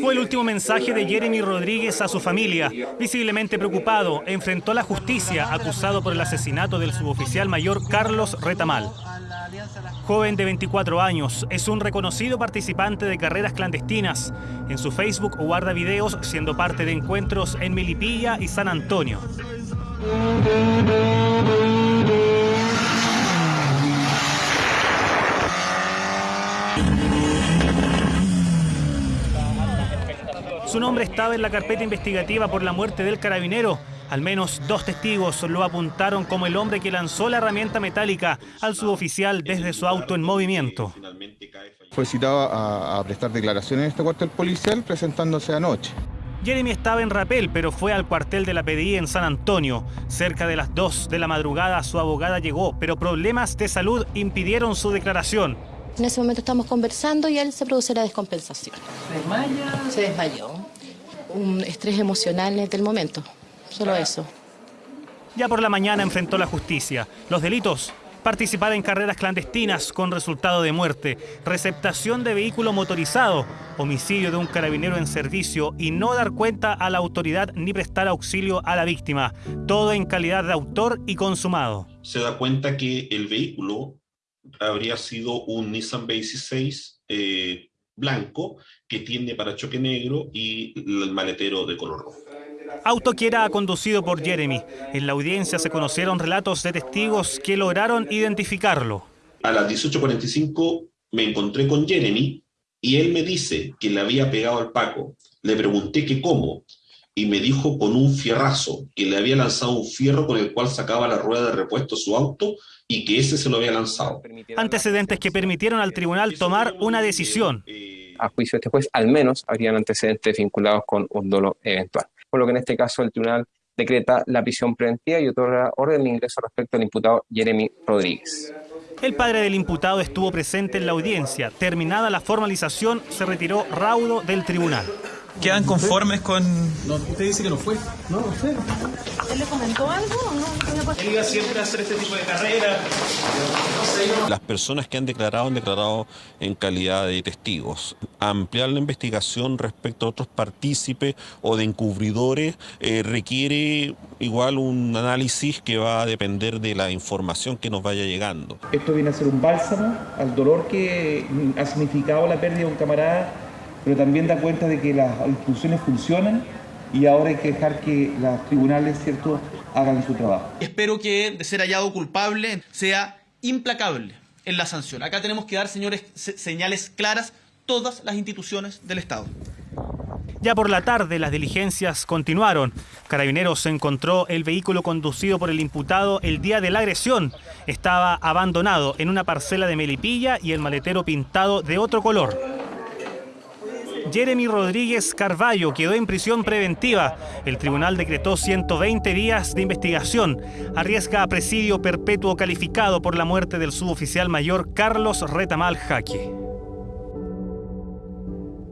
Fue el último mensaje de Jeremy Rodríguez a su familia. Visiblemente preocupado, enfrentó la justicia acusado por el asesinato del suboficial mayor Carlos Retamal. Joven de 24 años, es un reconocido participante de carreras clandestinas. En su Facebook guarda videos siendo parte de encuentros en Milipilla y San Antonio. Su nombre estaba en la carpeta investigativa por la muerte del carabinero. Al menos dos testigos lo apuntaron como el hombre que lanzó la herramienta metálica al suboficial desde su auto en movimiento. Fue citado a, prestar declaraciones en este cuartel policial presentándose anoche. Jeremy estaba en Rapel, pero fue al cuartel de la PDI en San Antonio. Cerca de las 2 de la madrugada su abogada llegó, pero problemas de salud impidieron su declaración. En ese momento estamos conversando y él se produce la descompensación. ¿Se desmaya? Se desmayó. Un estrés emocional desde el momento. Solo eso. Ya por la mañana enfrentó la justicia. Los delitos participar en carreras clandestinas con resultado de muerte, receptación de vehículo motorizado, homicidio de un carabinero en servicio y no dar cuenta a la autoridad ni prestar auxilio a la víctima, todo en calidad de autor y consumado. Se da cuenta que el vehículo habría sido un Nissan B16 eh, blanco que tiene parachoque negro y el maletero de color rojo. Auto que era conducido por Jeremy. En la audiencia se conocieron relatos de testigos que lograron identificarlo. A las 18.45 me encontré con Jeremy y él me dice que le había pegado al Paco. Le pregunté que cómo y me dijo con un fierrazo que le había lanzado un fierro con el cual sacaba la rueda de repuesto a su auto y que ese se lo había lanzado. Antecedentes que permitieron al tribunal tomar una decisión. A juicio de este juez, al menos habrían antecedentes vinculados con un dolo eventual. Por lo que en este caso el tribunal decreta la prisión preventiva y otorga orden de ingreso respecto al imputado Jeremy Rodríguez. El padre del imputado estuvo presente en la audiencia. Terminada la formalización, se retiró raudo del tribunal. ¿Quedan conformes con...? No, usted dice que no fue. No, no sé. ¿Él le comentó algo o no? Él iba siempre a hacer este tipo de carreras. Las personas que han declarado han declarado en calidad de testigos. Ampliar la investigación respecto a otros partícipes o de encubridores eh, requiere igual un análisis que va a depender de la información que nos vaya llegando. Esto viene a ser un bálsamo al dolor que ha significado la pérdida de un camarada pero también da cuenta de que las instituciones funcionan y ahora hay que dejar que los tribunales ¿cierto? hagan su trabajo. Espero que, de ser hallado culpable, sea implacable en la sanción. Acá tenemos que dar, señores, señales claras todas las instituciones del Estado. Ya por la tarde las diligencias continuaron. Carabineros encontró el vehículo conducido por el imputado el día de la agresión. Estaba abandonado en una parcela de Melipilla y el maletero pintado de otro color. Jeremy Rodríguez Carballo quedó en prisión preventiva. El tribunal decretó 120 días de investigación. Arriesga a presidio perpetuo calificado por la muerte del suboficial mayor Carlos Retamal Jaque.